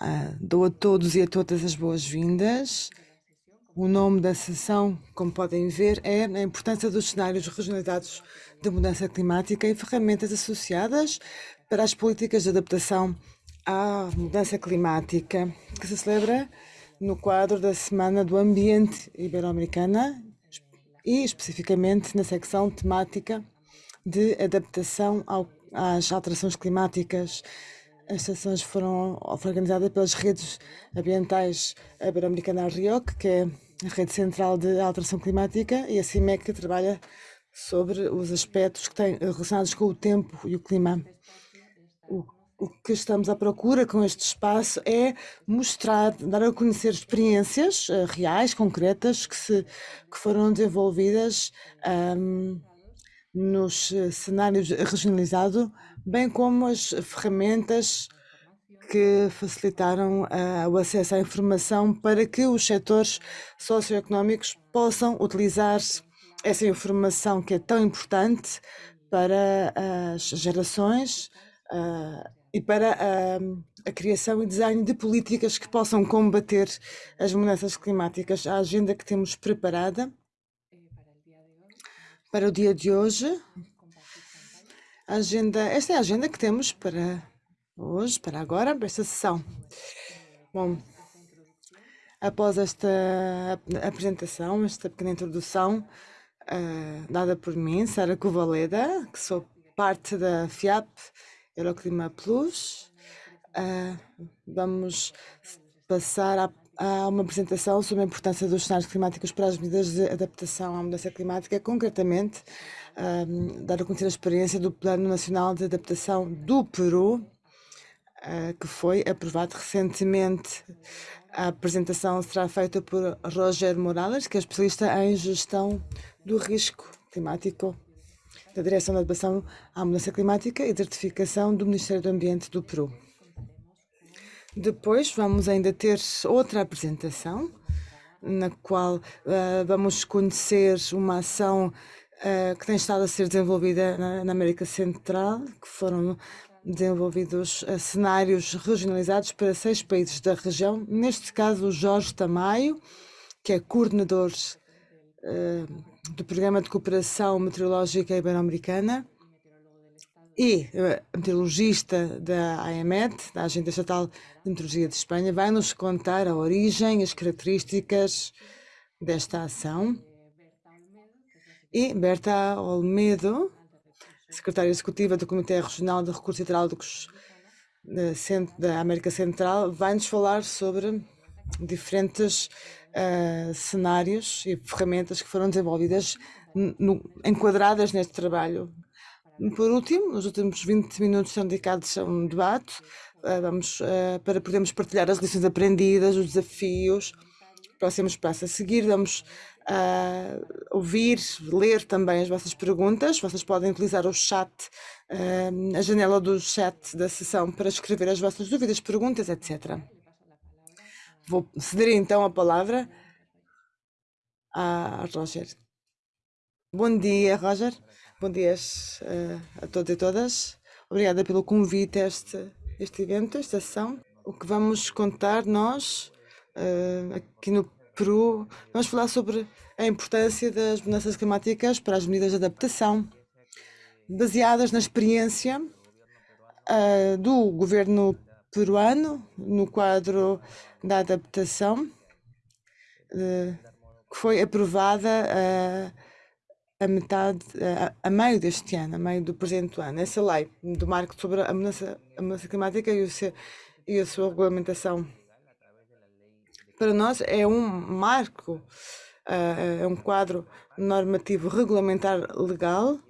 Ah, dou a todos e a todas as boas-vindas. O nome da sessão, como podem ver, é a importância dos cenários regionalizados de mudança climática e ferramentas associadas para as políticas de adaptação à mudança climática, que se celebra no quadro da Semana do Ambiente Ibero-Americana e especificamente na secção temática de adaptação ao, às alterações climáticas as sessões foram organizadas pelas redes ambientais Ibero-Americana RIOC, que é a rede central de alteração climática, e a CIMEC, que trabalha sobre os aspectos que têm relacionados com o tempo e o clima. O, o que estamos à procura com este espaço é mostrar, dar a conhecer experiências uh, reais, concretas, que, se, que foram desenvolvidas um, nos eh, cenários regionalizados bem como as ferramentas que facilitaram uh, o acesso à informação para que os setores socioeconómicos possam utilizar essa informação que é tão importante para as gerações uh, e para uh, a criação e design de políticas que possam combater as mudanças climáticas. A agenda que temos preparada para o dia de hoje agenda, esta é a agenda que temos para hoje, para agora, para esta sessão. Bom, após esta apresentação, esta pequena introdução uh, dada por mim, Sara Covaleda, que sou parte da FIAP Euroclima Plus, uh, vamos passar a há uma apresentação sobre a importância dos cenários climáticos para as medidas de adaptação à mudança climática, concretamente um, dar a conhecer a experiência do Plano Nacional de Adaptação do Peru, uh, que foi aprovado recentemente. A apresentação será feita por Roger Morales, que é especialista em gestão do risco climático da Direção de Adaptação à Mudança Climática e Certificação do Ministério do Ambiente do Peru. Depois vamos ainda ter outra apresentação, na qual uh, vamos conhecer uma ação uh, que tem estado a ser desenvolvida na, na América Central, que foram desenvolvidos uh, cenários regionalizados para seis países da região. Neste caso, o Jorge Tamayo, que é coordenador do Programa de Cooperação Meteorológica Ibero-Americana, e a meteorologista da AEMET, da Agência Estatal de Meteorologia de Espanha, vai nos contar a origem, as características desta ação. E Berta Olmedo, secretária executiva do Comitê Regional de Recursos Hidráulicos da América Central, vai nos falar sobre diferentes uh, cenários e ferramentas que foram desenvolvidas, no, enquadradas neste trabalho por último, os últimos 20 minutos são dedicados a um debate uh, vamos, uh, para podermos partilhar as lições aprendidas, os desafios, próximos passos a seguir. Vamos uh, ouvir, ler também as vossas perguntas. Vocês podem utilizar o chat, a janela do chat da sessão para escrever as vossas dúvidas, perguntas, etc. Vou ceder então a palavra a Roger. Bom dia, Roger. Bom dia uh, a todos e todas. Obrigada pelo convite a este, este evento, esta sessão. O que vamos contar nós, uh, aqui no Peru, vamos falar sobre a importância das mudanças climáticas para as medidas de adaptação, baseadas na experiência uh, do governo peruano no quadro da adaptação, que foi aprovada a metade, a, a, meio deste ano, a meio do presente ano, essa lei do marco sobre a mudança, a mudança climática e, o seu, e a sua regulamentação. Para nós é um marco, uh, é um quadro normativo regulamentar legal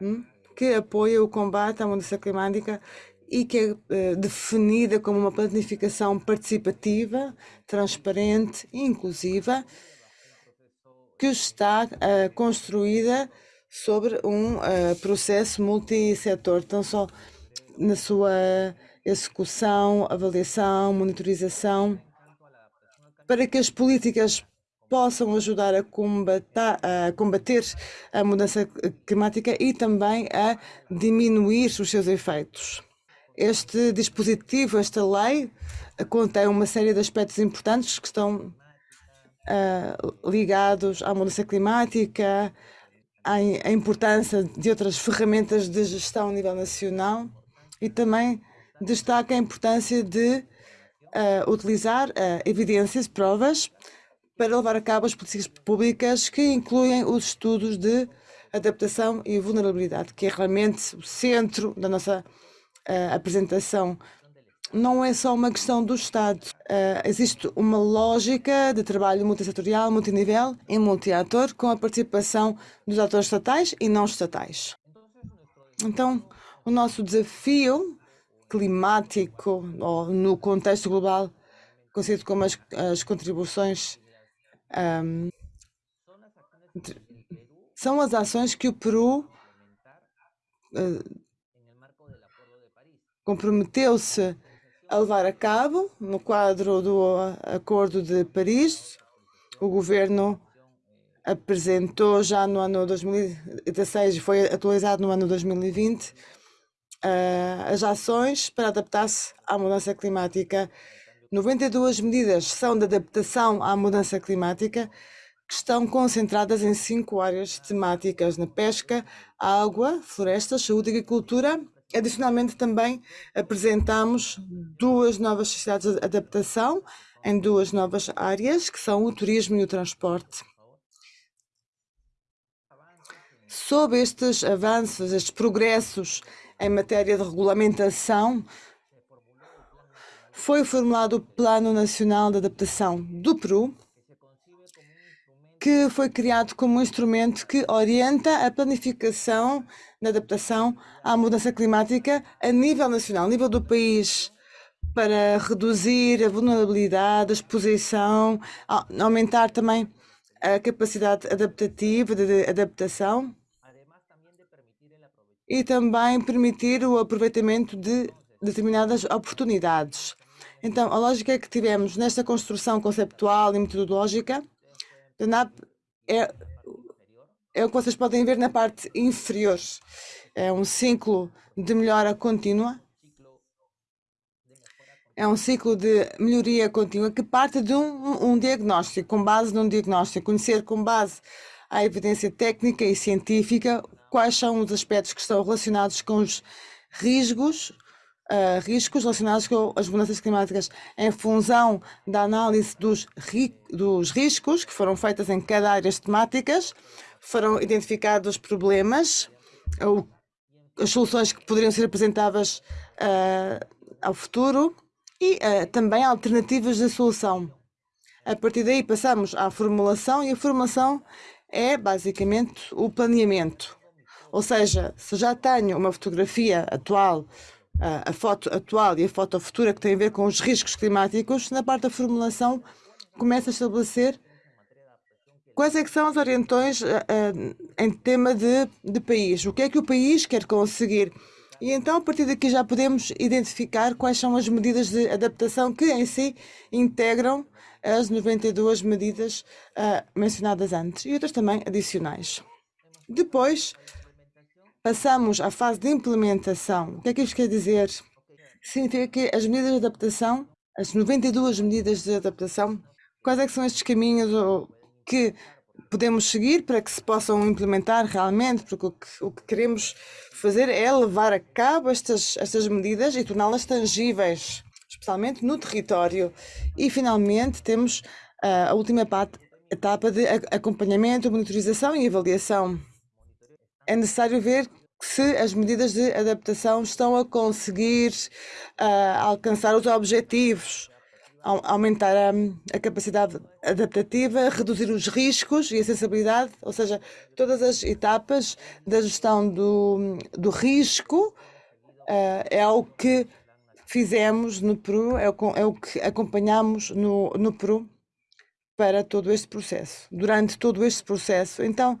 um, que apoia o combate à mudança climática e que é uh, definida como uma planificação participativa, transparente e inclusiva que está uh, construída sobre um uh, processo multissetor, então só na sua execução, avaliação, monitorização, para que as políticas possam ajudar a combater, a combater a mudança climática e também a diminuir os seus efeitos. Este dispositivo, esta lei, contém uma série de aspectos importantes que estão uh, ligados à mudança climática, à, à importância de outras ferramentas de gestão a nível nacional e também destaca a importância de uh, utilizar uh, evidências, provas, para levar a cabo as políticas públicas que incluem os estudos de adaptação e vulnerabilidade, que é realmente o centro da nossa uh, apresentação não é só uma questão do Estado. Uh, existe uma lógica de trabalho multissetorial, multinível e multiator, com a participação dos atores estatais e não estatais. Então, o nosso desafio climático, ou no contexto global, conhecido como as, as contribuições, um, são as ações que o Peru uh, comprometeu-se a levar a cabo no quadro do Acordo de Paris. O governo apresentou já no ano 2016 e foi atualizado no ano 2020 uh, eh, as ações para adaptar-se à mudança climática. 92 medidas são de adaptação à mudança climática que estão concentradas em cinco áreas temáticas na pesca, água, florestas, saúde e agricultura Adicionalmente, também apresentamos duas novas sociedades de adaptação em duas novas áreas, que são o turismo e o transporte. Sob estes avanços, estes progressos em matéria de regulamentação, foi formulado o Plano Nacional de Adaptação do Peru, que foi criado como um instrumento que orienta a planificação na adaptação à mudança climática a nível nacional, a nível do país, para reduzir a vulnerabilidade, a exposição, aumentar também a capacidade adaptativa de adaptação e também permitir o aproveitamento de determinadas oportunidades. Então, a lógica que tivemos nesta construção conceptual e metodológica da NAP é é o que vocês podem ver na parte inferior. É um ciclo de melhora contínua. É um ciclo de melhoria contínua que parte de um, um diagnóstico, com base num diagnóstico, conhecer com base à evidência técnica e científica quais são os aspectos que estão relacionados com os riscos, uh, riscos relacionados com as mudanças climáticas em função da análise dos, ri dos riscos que foram feitas em cada área temáticas foram identificados problemas ou as soluções que poderiam ser apresentadas uh, ao futuro e uh, também alternativas de solução. A partir daí passamos à formulação e a formulação é basicamente o planeamento. Ou seja, se já tenho uma fotografia atual, uh, a foto atual e a foto futura que tem a ver com os riscos climáticos, na parte da formulação começa a estabelecer Quais é que são as orientações uh, uh, em tema de, de país? O que é que o país quer conseguir? E então, a partir daqui, já podemos identificar quais são as medidas de adaptação que em si integram as 92 medidas uh, mencionadas antes e outras também adicionais. Depois, passamos à fase de implementação. O que é que isto quer dizer? Significa que as medidas de adaptação, as 92 medidas de adaptação, quais é são estes caminhos que podemos seguir para que se possam implementar realmente, porque o que, o que queremos fazer é levar a cabo estas, estas medidas e torná-las tangíveis, especialmente no território. E finalmente temos uh, a última parte, etapa de acompanhamento, monitorização e avaliação. É necessário ver se as medidas de adaptação estão a conseguir uh, alcançar os objetivos aumentar a, a, capacidade adaptativa, reduzir os riscos e a sensibilidade, ou seja, todas as etapas da gestão do, do risco uh, é o que fizemos no Peru, é o, é o que acompanhamos no, no Peru para todo este processo, durante todo este processo. Então,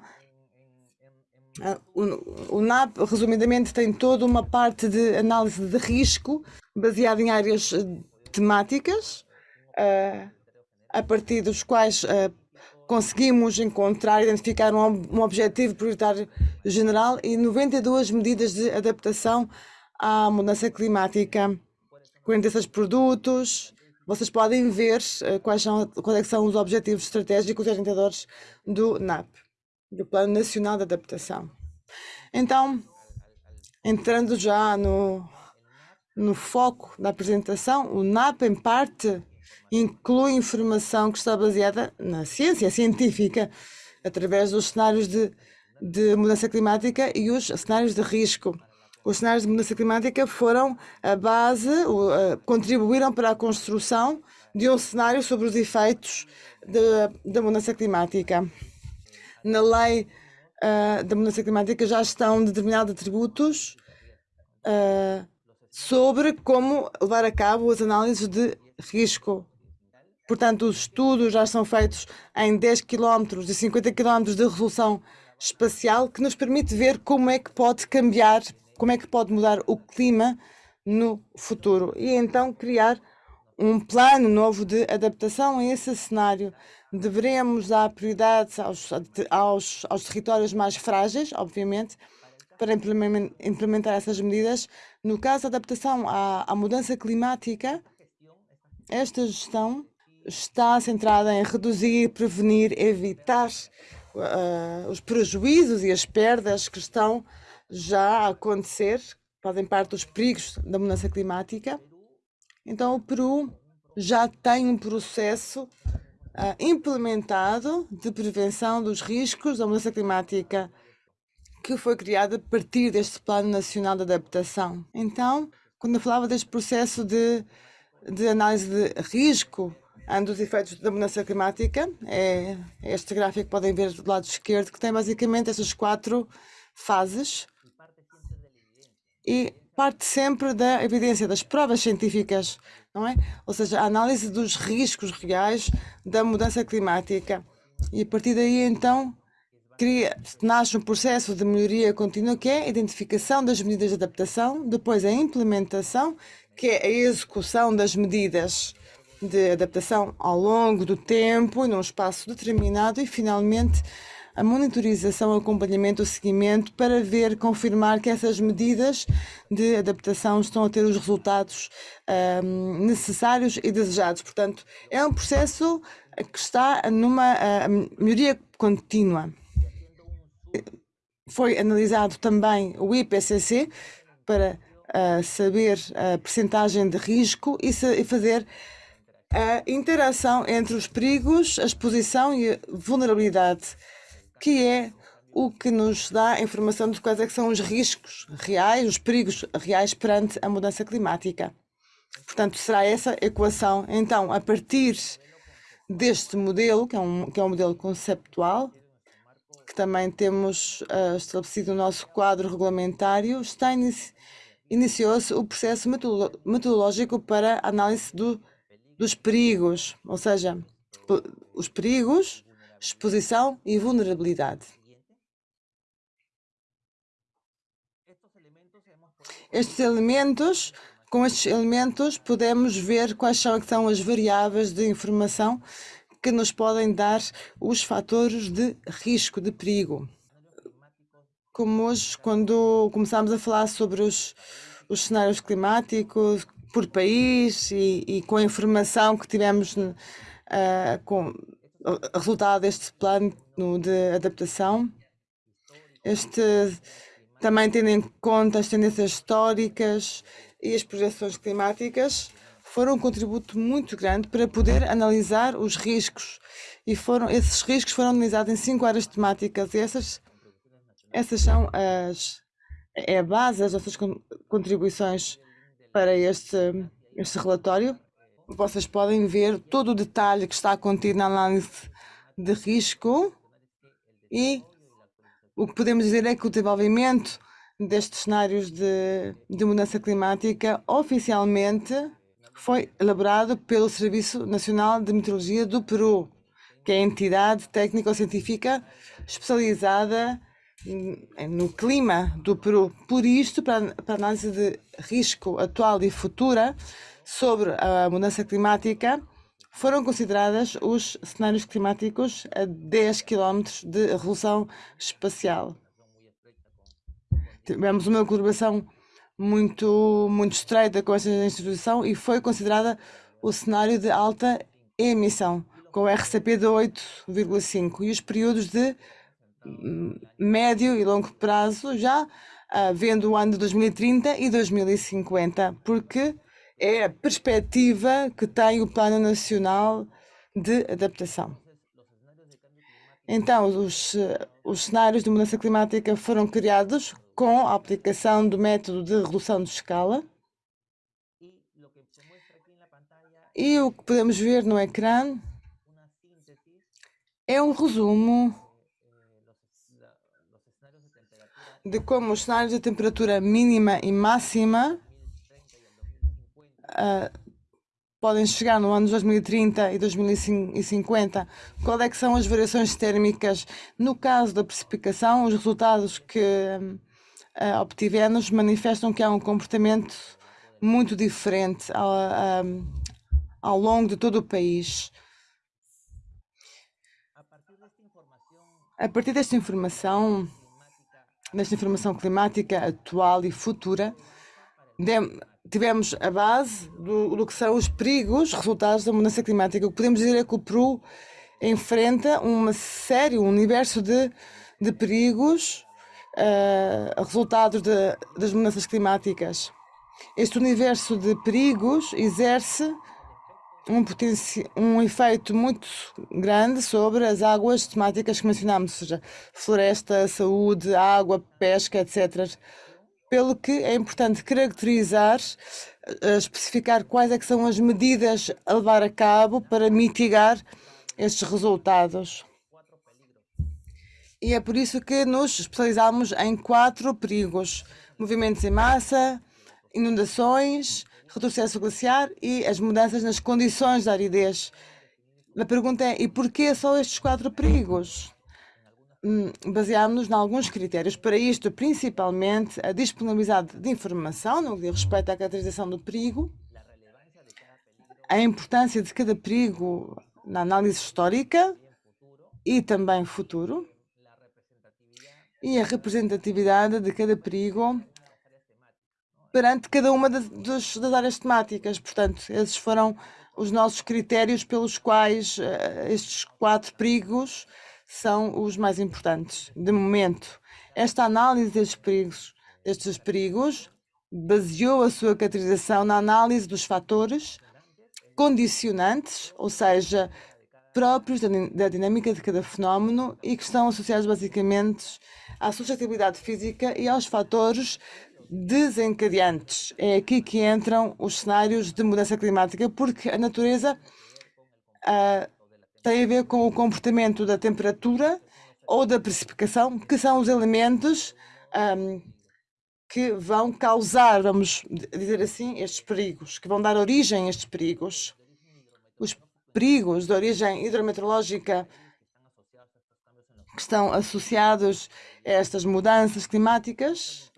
o, o NAP, resumidamente, tem toda uma parte de análise de risco baseada em áreas temáticas, uh, a partir dos quais uh, conseguimos encontrar, identificar um, objetivo prioritário general e 92 medidas de adaptação à mudança climática, 46 produtos. Vocês podem ver uh, quais, são, quais é são os objetivos estratégicos e orientadores do NAP, do Plano Nacional de Adaptação. Então, entrando já no, no foco da apresentação, o NAP, em parte, inclui informação que está baseada na ciência científica, através dos cenários de, de mudança climática e os cenários de risco. Os cenários de mudança climática foram a base, contribuíram para a construção de um cenário sobre os efeitos da mudança climática. Na lei uh, da mudança climática já estão determinados atributos uh, sobre como levar a cabo as análises de risco. Portanto, os estudos já são feitos em 10 km e 50 km de resolução espacial, que nos permite ver como é que pode cambiar, como é que pode mudar o clima no futuro. E então criar um plano novo de adaptação a esse cenário. Devemos dar prioridade aos, aos, aos territórios mais frágeis, obviamente, para implementar essas medidas. No caso da adaptação à, à mudança climática, esta gestão está centrada em reduzir, prevenir, evitar uh, os prejuízos e as perdas que estão já a acontecer, fazem parte dos perigos da mudança climática. Então, o Peru já tem um processo uh, implementado de prevenção dos riscos da mudança climática que foi criado a partir deste Plano Nacional de Adaptação. Então, quando eu falava deste processo de, de análise de risco dos efeitos da mudança climática, é este gráfico que podem ver do lado esquerdo, que tem basicamente essas quatro fases e parte sempre da evidência, das provas científicas não é? Ou seja, a análise dos riscos reais da mudança climática. E a partir daí, então, cria, nasce um processo de melhoria contínua que é a identificação das medidas de adaptação, depois a implementação, que é a execução das medidas de adaptação ao longo do tempo, num espaço determinado, e finalmente a monitorização, o acompanhamento, o seguimento para ver, confirmar que essas medidas de adaptação estão a ter os resultados um, necessários e desejados. Portanto, é um processo que está numa uh, melhoria contínua. Foi analisado também o IPCC para uh, saber a percentagem de risco e, e fazer a interação entre os perigos, a exposição e a vulnerabilidade que é o que nos dá informação de quais é são os riscos reais, os perigos reais perante a mudança climática. Portanto, será essa equação. Então, a partir deste modelo, que é um, que é um modelo conceptual, que também temos uh, estabelecido no nosso quadro regulamentário, está inici iniciou-se o processo metodológico para análise do, dos perigos, ou seja, os perigos exposição e vulnerabilidade. Estes elementos, com estes elementos, podemos ver quais são, são as variáveis de informação que nos podem dar os fatores de risco, de perigo. Como hoje, quando começámos a falar sobre os, os cenários climáticos por país e, e com a informação que tivemos uh, com, resultado deste plano de adaptação. Este também tendo em conta as tendências históricas e as projeções climáticas, foram um contributo muito grande para poder analisar os riscos. E foram, esses riscos foram analisados em cinco áreas temáticas e essas, essas são as, é a base das nossas contribuições para este, este relatório vocês podem ver todo o detalhe que está contido na análise de risco e o que podemos dizer é que o desenvolvimento destes cenários de, de mudança climática oficialmente foi elaborado pelo Serviço Nacional de Meteorologia do Peru, que é a entidade técnico-científica especializada no clima do Peru. Por isto, para, para análise de risco atual e futura, sobre a mudança climática foram consideradas os cenários climáticos a 10 km de resolução espacial. Tivemos uma colaboração muito, muito estreita com esta instituição e foi considerada o cenário de alta emissão, com o RCP de 8,5 e os períodos de hum, médio e longo prazo já uh, vendo o ano de 2030 e 2050, porque é a perspectiva que tem o Plano Nacional de Adaptação. Então, os, os cenários de mudança climática foram criados com a aplicação do método de redução de escala. E o que podemos ver no ecrã é um resumo de como os cenários de temperatura mínima e máxima uh, podem chegar no ano de 2030 e 2050, qual é que são as variações térmicas no caso da precipitação, os resultados que uh, obtivemos manifestam que há um comportamento muito diferente ao, uh, ao longo de todo o país. A partir desta informação, desta informação climática atual e futura, tivemos a base do, do, que são os perigos resultados da mudança climática. O que podemos dizer é que o Peru enfrenta uma série, um universo de, de perigos uh, resultados de, das mudanças climáticas. Este universo de perigos exerce um, um efeito muito grande sobre as águas temáticas que mencionámos, ou seja, floresta, saúde, água, pesca, etc pelo que é importante caracterizar, eh, especificar quais é são as medidas a levar a cabo para mitigar estes resultados. E é por isso que nos especializamos em quatro perigos: movimentos em massa, inundações, retrocesso glaciar e as mudanças nas condições da aridez. A pergunta é: e porquê só estes quatro perigos? Hum, baseámos-nos em alguns critérios. Para isto, principalmente, a disponibilidade de informação no que diz respeito à caracterização do perigo, a importância de cada perigo na análise histórica e também futuro, e a representatividade de cada perigo perante cada uma das, das áreas temáticas. Portanto, esses foram os nossos critérios pelos quais uh, estes quatro perigos são os mais importantes. De momento, esta análise destes perigos, destes perigos baseou a sua caracterização na análise dos fatores condicionantes, ou seja, próprios da, da dinâmica de cada fenómeno e que estão associados basicamente à suscetibilidade física e aos fatores desencadeantes. É aqui que entram os cenários de mudança climática, porque a natureza uh, tem a ver com o comportamento da temperatura ou da precipitação, que são os elementos um, que vão causar, vamos dizer assim, estes perigos, que vão dar origem a estes perigos. Os perigos de origem hidrometeorológica que estão associados a estas mudanças climáticas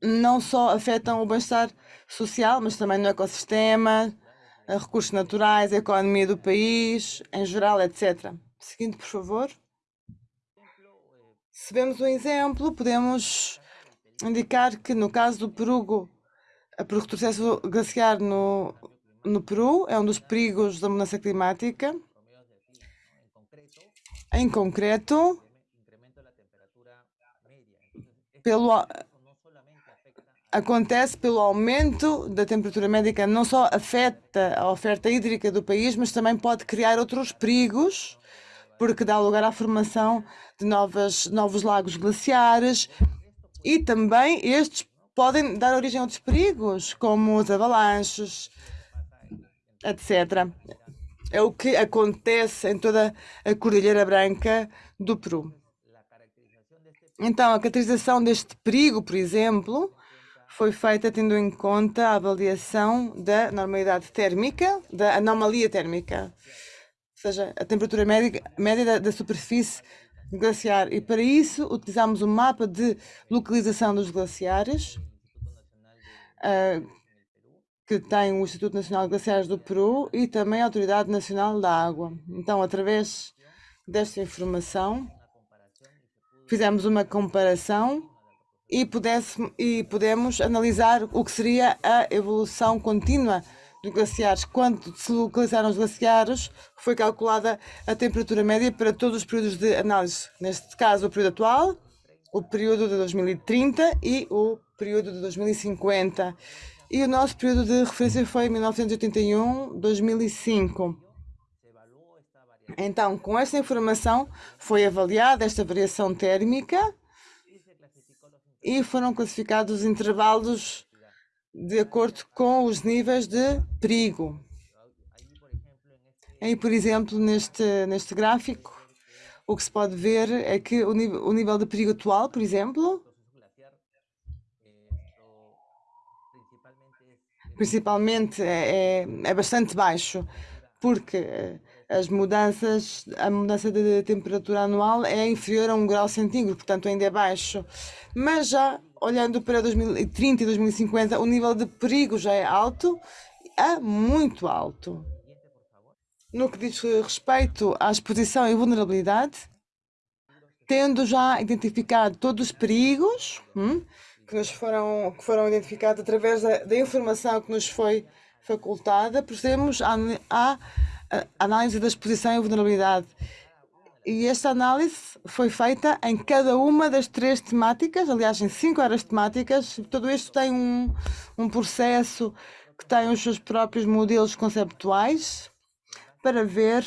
não só afetam o bem-estar social, mas também no ecossistema, recursos naturais, a economia do país, em geral, etc. Seguinte, por favor. Se vemos um exemplo, podemos indicar que no caso do Peru, o retrocesso glaciar no, no Peru é um dos perigos da mudança climática. Em concreto, pelo acontece pelo aumento da temperatura média, não só afeta a oferta hídrica do país, mas também pode criar outros perigos, porque dá lugar à formação de novas, novos lagos glaciares e também estes podem dar origem a outros perigos, como os avalanches, etc. É o que acontece em toda a Cordilheira Branca do Peru. Então, a caracterização deste perigo, por exemplo, foi feita tendo em conta a avaliação da normalidade térmica, da anomalia térmica, ou seja, a temperatura média, média da, da superfície glaciar. E para isso utilizamos um mapa de localização dos glaciares, uh, que tem o Instituto Nacional de Glaciares do Peru e também a Autoridade Nacional da Água. Então, através desta informação, fizemos uma comparação e, pudesse, e podemos analisar o que seria a evolução contínua dos glaciares. Quando se localizaram os glaciares, foi calculada a temperatura média para todos os períodos de análise. Neste caso, o período atual, o período de 2030 e o período de 2050. E o nosso período de referência foi 1981-2005. Então, com esta informação, foi avaliada esta variação térmica e foram classificados os intervalos de acordo com os níveis de perigo. Aí, por exemplo, neste, neste gráfico, o que se pode ver é que o nível, o nível de perigo atual, por exemplo, principalmente é, é, é bastante baixo, porque as mudanças, a mudança de temperatura anual é inferior a 1 grau centígrado, portanto ainda é baixo. Mas já olhando para 2030 e 2050, o nível de perigo já é alto, é muito alto. No que diz respeito à exposição e vulnerabilidade, tendo já identificado todos os perigos hum, que, nos foram, que foram identificados através da, da informação que nos foi facultada, procedemos à análise da exposição e vulnerabilidade. E esta análise foi feita em cada uma das três temáticas, aliás, em cinco áreas temáticas. Tudo isto tem um, um processo que tem os seus próprios modelos conceptuais para ver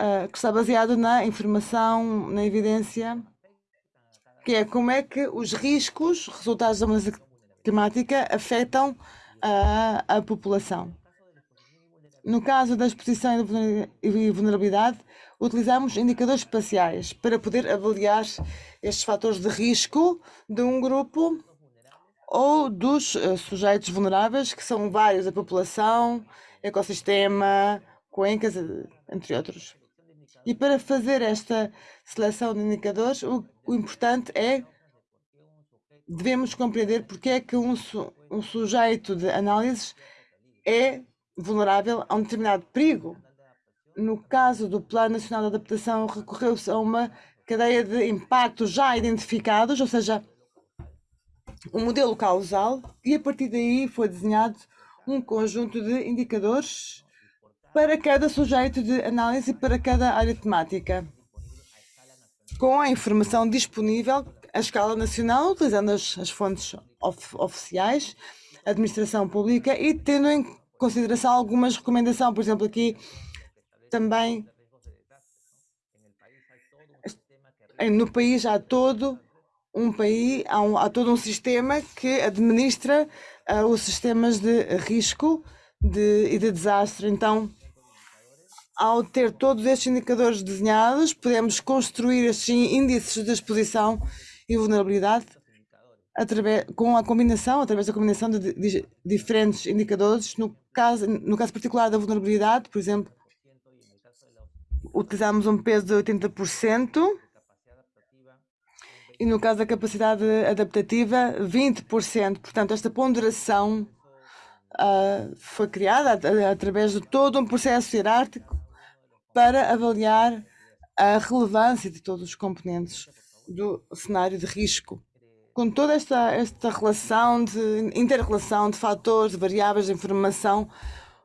uh, que está baseado na informação, na evidência, que é como é que os riscos resultados da mudança climática afetam a, a população. No caso da exposição e vulnerabilidade, utilizamos indicadores espaciais para poder avaliar estes fatores de risco de um grupo ou dos uh, sujeitos vulneráveis, que são vários, a população, ecossistema, cuencas, entre outros. E para fazer esta seleção de indicadores, o, o importante é devemos compreender porque é que um, um sujeito de análise é vulnerável a um determinado perigo. No caso do Plano Nacional de Adaptação, recorreu-se a uma cadeia de impactos já identificados, ou seja, um modelo causal, e a partir daí foi desenhado um conjunto de indicadores para cada sujeito de análise e para cada área temática, com a informação disponível à escala nacional, utilizando as, as fontes of, oficiais, administração pública e tendo em consideração algumas recomendações. Por exemplo, aqui também no país há todo um país, há, um, há todo um sistema que administra uh, os sistemas de risco de, e de desastre. Então, ao ter todos estes indicadores desenhados, podemos construir estes índices de exposição e vulnerabilidade através, com a combinação, através da combinação de, de, diferentes indicadores, no caso, no caso particular da vulnerabilidade, por exemplo, utilizamos um peso de 80% e no caso da capacidade adaptativa, 20%. Portanto, esta ponderação uh, foi criada através de todo um processo hierárquico para avaliar a relevância de todos os componentes do cenário de risco com toda esta, esta relação de inter-relação de fatores, de variáveis de informação,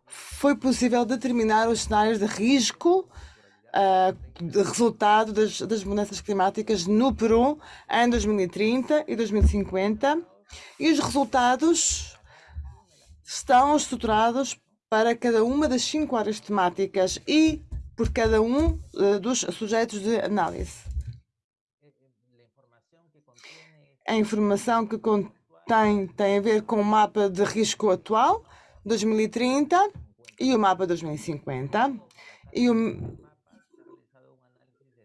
foi possível determinar os cenários de risco uh, de resultado das, das mudanças climáticas no Peru em 2030 e 2050 e os resultados estão estruturados para cada uma das cinco áreas temáticas e por cada um uh, dos sujeitos de análise. A informação que contém tem a ver com o mapa de risco atual 2030 e o mapa 2050 e o,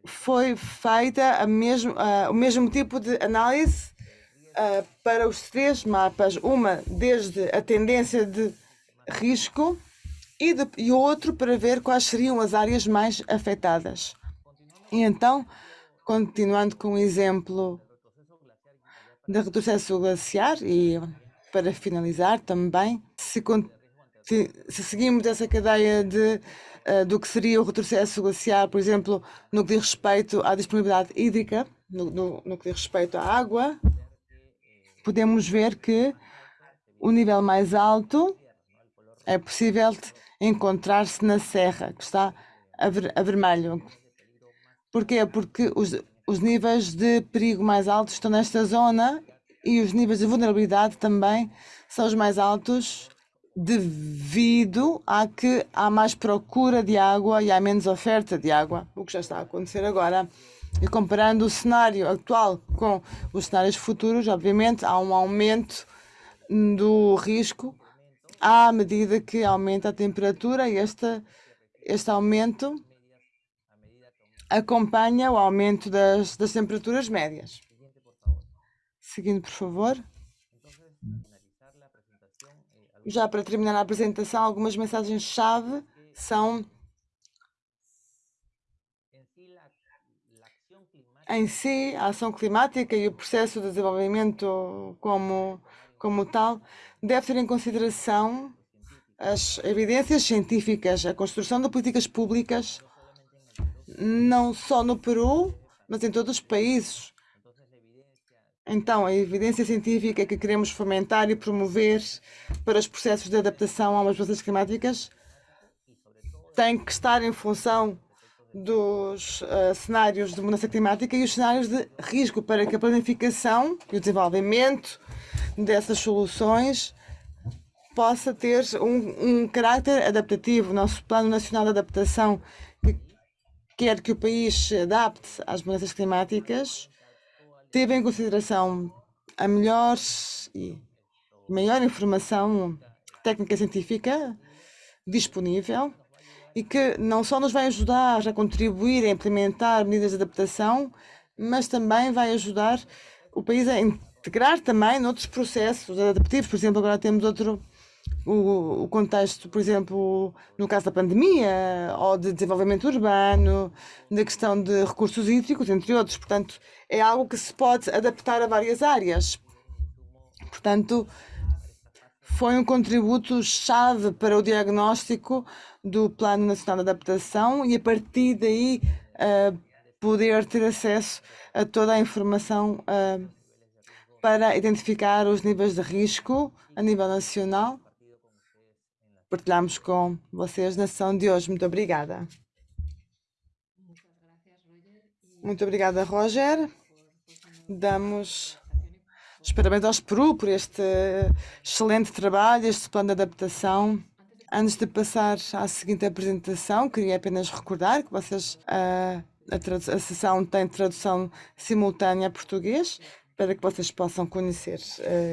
foi feita mesmo, uh, o mesmo tipo de análise uh, para os três mapas, uma desde a tendência de risco e, de, e outro para ver quais seriam as áreas mais afetadas. E então, continuando com o exemplo da retrocesso glaciar e para finalizar também, se, se seguimos essa cadeia de, uh, do que seria o retrocesso glaciar, por exemplo, no que diz respeito à disponibilidade hídrica, no, no, no que diz respeito à água, podemos ver que o nível mais alto é possível encontrar-se na serra, que está a, ver, a vermelho. Porquê? Porque os, os níveis de perigo mais altos estão nesta zona e os níveis de vulnerabilidade também são os mais altos devido a que há mais procura de água e há menos oferta de água, o que já está a acontecer agora. E comparando o cenário atual com os cenários futuros, obviamente há um aumento do risco à medida que aumenta a temperatura e este, este aumento acompanha o aumento das, das temperaturas médias. Seguindo, por favor. Já para terminar a apresentação, algumas mensagens-chave são em si, a ação climática e o processo de desenvolvimento como, como tal deve ter em consideração as evidências científicas, a construção de políticas públicas, não só no Peru, mas em todos os países. Então, a evidência científica que queremos fomentar e promover para os processos de adaptação a mudanças climáticas tem que estar em função dos uh, cenários de mudança climática e os cenários de risco para que a planificação e o desenvolvimento dessas soluções possa ter um, um caráter adaptativo. Nosso Plano Nacional de Adaptação, quer que o país se adapte às mudanças climáticas, teve em consideração a melhor e maior informação técnica científica disponível e que não só nos vai ajudar a contribuir a implementar medidas de adaptação, mas também vai ajudar o país a integrar também noutros processos adaptativos. Por exemplo, agora temos outro o, o contexto, por exemplo, no caso da pandemia, ou de desenvolvimento urbano, da questão de recursos hídricos, entre outros. Portanto, é algo que se pode adaptar a várias áreas. Portanto, foi um contributo chave para o diagnóstico do Plano Nacional de Adaptação e a partir daí uh, poder ter acesso a toda a informação uh, para identificar os níveis de risco a nível nacional. Partilhamos com vocês na sessão de hoje. Muito obrigada. Muito obrigada, Roger. Damos os parabéns aos Peru por este excelente trabalho, este plano de adaptação. Antes de passar à seguinte apresentação, queria apenas recordar que vocês, a, a, a sessão tem tradução simultânea a português, para que vocês possam conhecer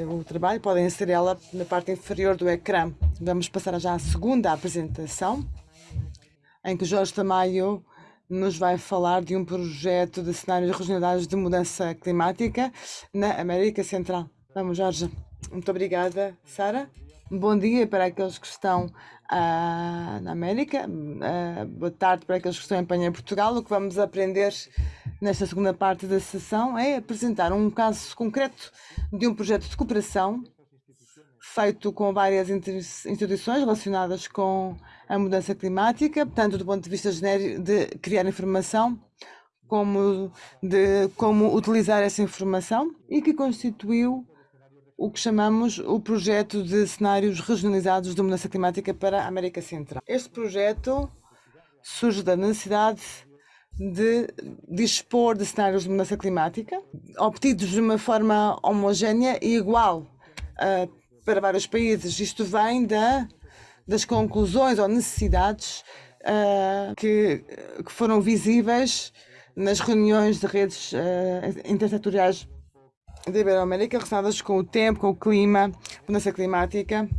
uh, o trabalho. Podem acessar ela na parte inferior do ecrã. Vamos passar já à segunda apresentação, em que Jorge Tamayo nos vai falar de um projeto de cenários regionais de mudança climática na América Central. Vamos, Jorge. Muito obrigada, Sara. Bom dia para aqueles que estão uh, na América, uh, boa tarde para aqueles que estão em Espanha Portugal. O que vamos aprender nesta segunda parte da sessão é apresentar um caso concreto de um projeto de cooperação feito com várias instituições relacionadas com a mudança climática, tanto do ponto de vista genérico de criar informação, como de como utilizar essa informação e que constituiu o que chamamos o projeto de cenários regionalizados de mudança climática para a América Central. Este projeto surge da necessidade de dispor de cenários de mudança climática, obtidos de uma forma homogénea e igual uh, para vários países. Isto vem da, das conclusões ou necessidades uh, que, que, foram visíveis nas reuniões de redes uh, intersetoriais da Iberoamérica relacionadas com o tempo, com o clima, mudança climática.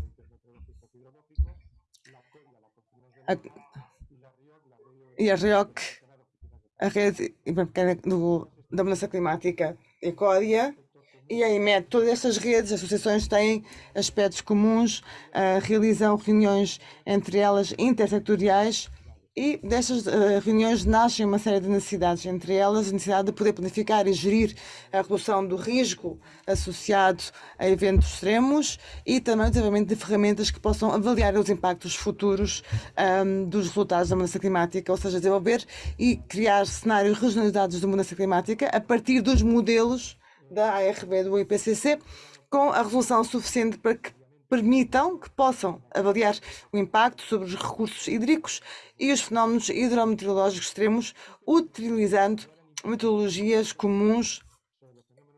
A, e a RIOC, a rede do, da mudança climática Ecódia, e a IMED, todas estas redes, associações têm aspectos comuns, uh, realizam reuniões entre elas intersetoriais e destas uh, reuniões nascem uma série de necessidades, entre elas a necessidade de poder planificar e gerir a redução do risco associado a eventos extremos e também o desenvolvimento de ferramentas que possam avaliar os impactos futuros um, dos resultados da mudança climática, ou seja, desenvolver e criar cenários regionalizados de mudança climática a partir dos modelos da ARB do IPCC com a resolução suficiente para que permitam que possam avaliar o impacto sobre os recursos hídricos e os fenómenos hidrometeorológicos extremos, utilizando metodologias comuns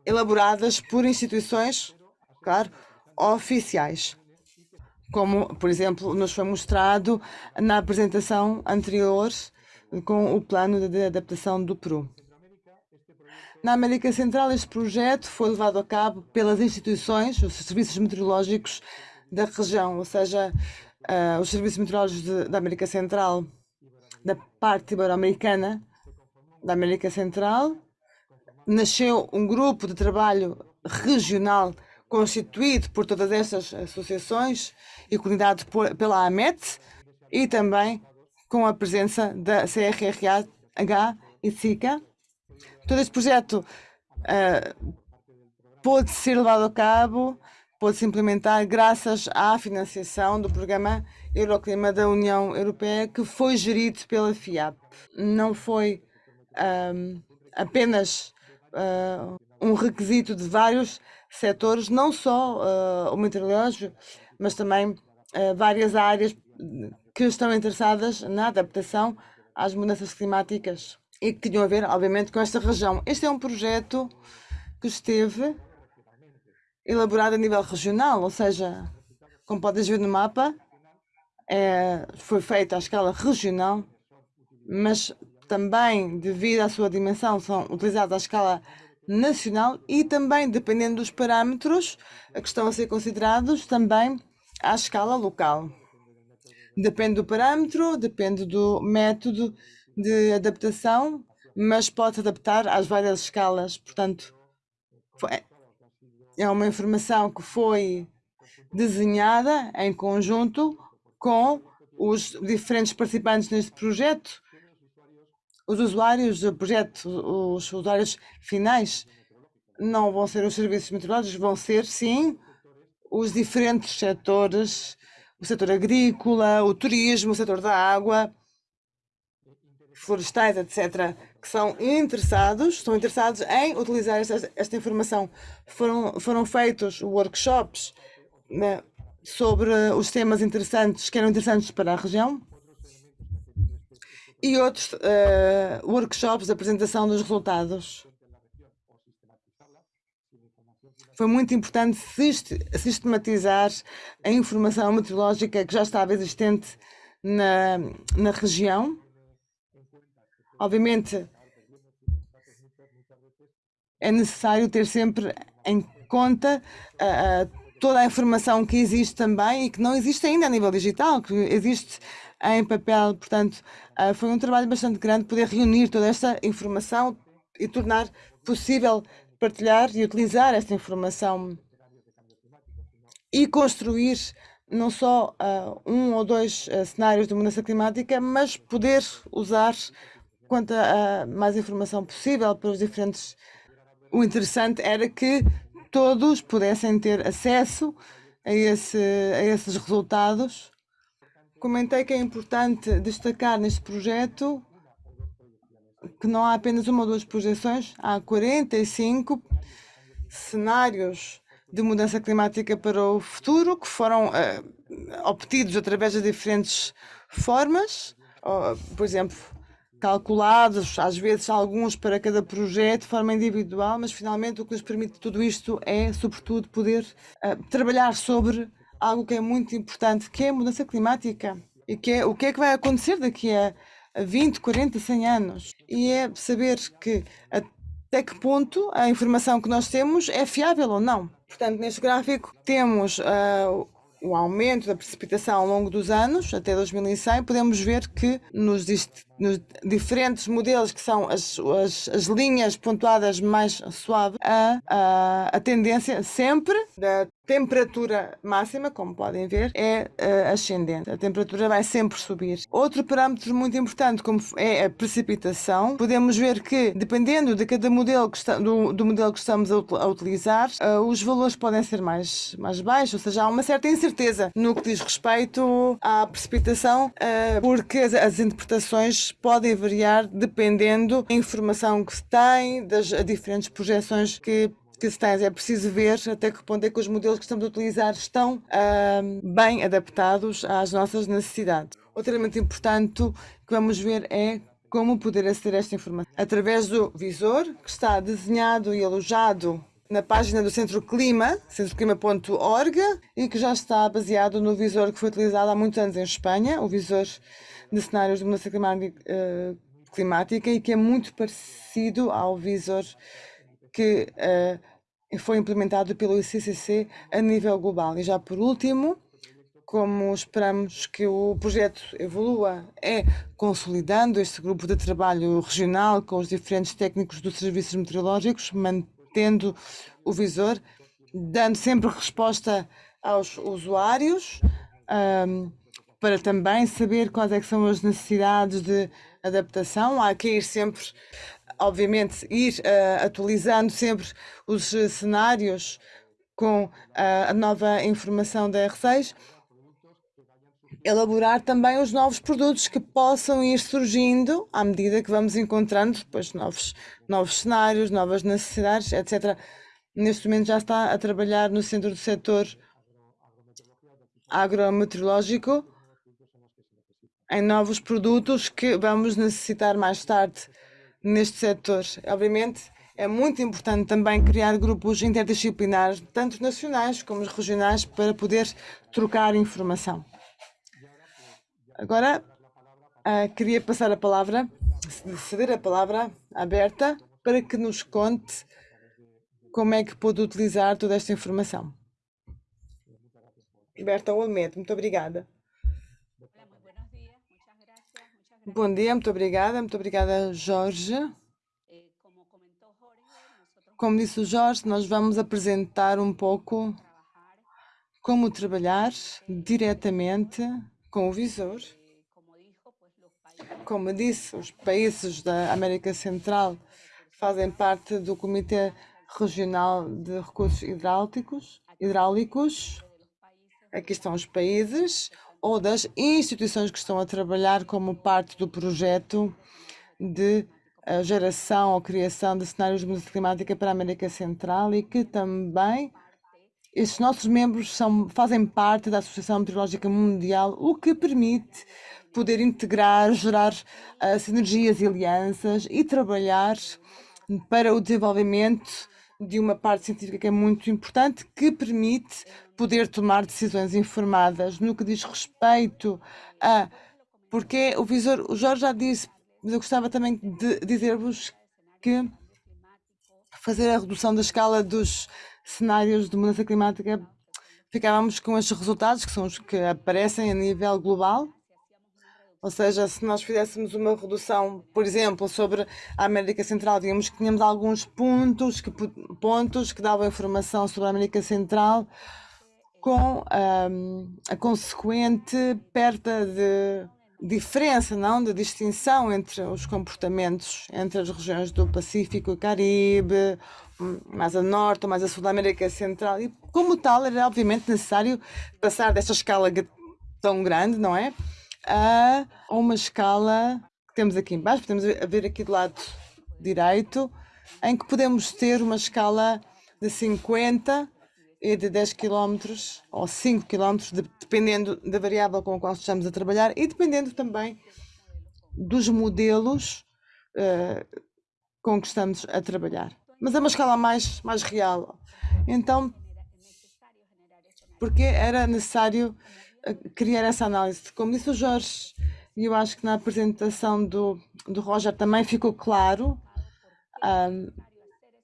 elaboradas por instituições, claro, oficiais. Como, por exemplo, nos foi mostrado na apresentação anterior com o plano de adaptação do Peru. Na América Central, este projeto foi levado a cabo pelas instituições, os serviços meteorológicos da região, ou seja, uh, os serviços meteorológicos de, da América Central, da parte ibero-americana da América Central. Nasceu um grupo de trabalho regional constituído por todas estas associações e coordenado por, pela AMET e também com a presença da CRRH e SICA todo este projeto uh, pôde ser levado a cabo, pôde-se implementar graças à financiação do programa Euroclima da União Europeia, que foi gerido pela FIAP. Não foi um, apenas uh, um requisito de vários setores, não só uh, o meteorológico, mas também uh, várias áreas que estão interessadas na adaptação às mudanças climáticas e que tinham a ver, obviamente, com esta região. Este é um projeto que esteve elaborado a nível regional, ou seja, como podes ver no mapa, é, foi feito à escala regional, mas também, devido à sua dimensão, são utilizados à escala nacional e também, dependendo dos parâmetros que estão a ser considerados, também à escala local. Depende do parâmetro, depende do método de adaptação, mas pode adaptar às várias escalas. Portanto, é uma informação que foi desenhada em conjunto com os diferentes participantes neste projeto, os usuários do projeto, os usuários finais, não vão ser os serviços meteorológicos, vão ser, sim, os diferentes setores, o setor agrícola, o turismo, o setor da água, florestais, etc., que são interessados, estão interessados em utilizar esta, esta informação. Foram, foram feitos workshops né, sobre os temas interessantes, que eram interessantes para a região, e outros uh, workshops de apresentação dos resultados. Foi muito importante sistematizar a informação meteorológica que já estava existente na, na região Obviamente, é necessário ter sempre em conta uh, toda a informação que existe também e que não existe ainda a nível digital, que existe em papel. Portanto, uh, foi um trabalho bastante grande poder reunir toda esta informação e tornar possível partilhar e utilizar esta informação e construir não só uh, um ou dois cenários de mudança climática, mas poder usar quanto a mais informação possível para os diferentes. O interessante era que todos pudessem ter acesso a, esse, a esses resultados. Comentei que é importante destacar neste projeto que não há apenas uma ou duas projeções, há 45 cenários de mudança climática para o futuro que foram uh, obtidos através de diferentes formas. Uh, por exemplo, calculados, às vezes alguns para cada projeto de forma individual, mas finalmente o que nos permite tudo isto é, sobretudo, poder uh, trabalhar sobre algo que é muito importante, que é a mudança climática e que é o que é que vai acontecer daqui a 20, 40, 100 anos. E é saber que até que ponto a informação que nós temos é fiável ou não. Portanto, neste gráfico temos uh, o aumento da precipitação ao longo dos anos, até 2100, podemos ver que nos, nos diferentes modelos, que são as, as, as, linhas pontuadas mais suave, a, a, a tendência sempre da temperatura máxima, como podem ver, é uh, ascendente. A temperatura vai sempre subir. Outro parâmetro muito importante, como é a precipitação, podemos ver que, dependendo de cada modelo que está, do, do modelo que estamos a, a utilizar, uh, os valores podem ser mais, mais baixos, ou seja, há uma certa incerteza no que diz respeito à precipitação, uh, porque as, as, interpretações podem variar dependendo da informação que se tem, das diferentes projeções que É preciso ver até que ponto é que os modelos que estamos a utilizar estão uh, bem adaptados às nossas necessidades. Outro elemento importante que vamos ver é como poder aceder a esta informação. Através do visor, que está desenhado e alojado na página do Centro Clima, centroclima.org, e que já está baseado no visor que foi utilizado há muitos anos em Espanha, o visor de cenários de mudança eh, climática, e que é muito parecido ao visor que uh, foi implementado pelo ICCC a nível global. E já por último, como esperamos que o projeto evolua, é consolidando este grupo de trabalho regional com os diferentes técnicos dos serviços meteorológicos, mantendo o visor, dando sempre resposta aos usuários, um, para também saber quais é são as necessidades de adaptação. Há que ir sempre, obviamente, ir uh, atualizando sempre os cenários com uh, a nova informação da R6 elaborar também os novos produtos que possam ir surgindo à medida que vamos encontrando depois novos, novos cenários, novas necessidades, etc. Neste momento já está a trabalhar no centro do setor agrometeorológico em novos produtos que vamos necessitar mais tarde neste setor. Obviamente, é muito importante também criar grupos interdisciplinares, tanto nacionais como regionais, para poder trocar informação. Agora, uh, queria passar a palavra, ceder a palavra aberta para que nos conte como é que pode utilizar toda esta informação. Berta Olmedo, muito obrigada. Bom dia, muito obrigada, muito obrigada, Jorge. Como disse o Jorge, nós vamos apresentar um pouco como trabalhar diretamente com o visor. Como disse, os países da América Central fazem parte do Comitê Regional de Recursos Hidráulicos. hidráulicos. Aqui estão os países ou das instituições que estão a trabalhar como parte do projeto de eh, geração ou criação de cenários de mudança climática para a América Central e que também estes nossos membros são, fazem parte da Associação Meteorológica Mundial, o que permite poder integrar, gerar uh, sinergias e alianças e trabalhar para o desenvolvimento de uma parte científica que é muito importante, que permite poder tomar decisões informadas no que diz respeito a. Porque o visor, o Jorge já disse, mas eu gostava também de dizer-vos que fazer a redução da escala dos cenários de mudança climática, ficávamos com estes resultados, que são os que aparecem a nível global. Ou seja, se nós fizéssemos uma redução, por exemplo, sobre a América Central, digamos que tínhamos alguns pontos que, pontos que davam informação sobre a América Central com um, a consequente perda de diferença, não, de distinção entre os comportamentos entre as regiões do Pacífico e Caribe, mais a norte ou mais a sul da América Central. E como tal, era obviamente necessário passar desta escala tão grande, não é? A uma escala que temos aqui embaixo, podemos ver aqui do lado direito, em que podemos ter uma escala de 50 e de 10 km ou 5 km, dependendo da variável com a qual estamos a trabalhar e dependendo também dos modelos uh, com que estamos a trabalhar. Mas é uma escala mais, mais real. Então, porque era necessário criar essa análise? Como disse o Jorge, e eu acho que na apresentação do, do Roger também ficou claro, um,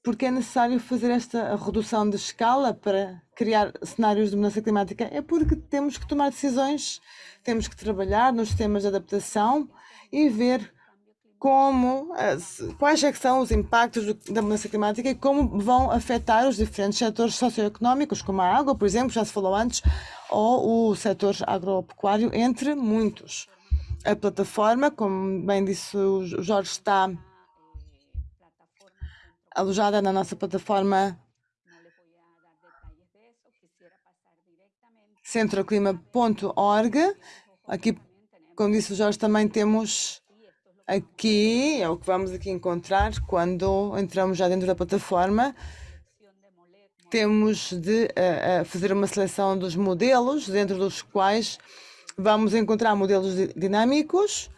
porque é necessário fazer esta redução de escala para criar cenários de mudança climática? É porque temos que tomar decisões, temos que trabalhar nos sistemas de adaptação e ver como, quais é são os impactos da mudança climática e como vão afetar os diferentes setores socioeconómicos, como a água, por exemplo, já se falou antes, ou o setor agropecuário, entre muitos. A plataforma, como bem disse o Jorge, está alojada na nossa plataforma centroclima.org. Aqui, como disse o Jorge, também temos aqui, é o que vamos aqui encontrar quando entramos já dentro da plataforma, temos de uh, uh, fazer uma seleção dos modelos, dentro dos quais vamos encontrar modelos dinâmicos,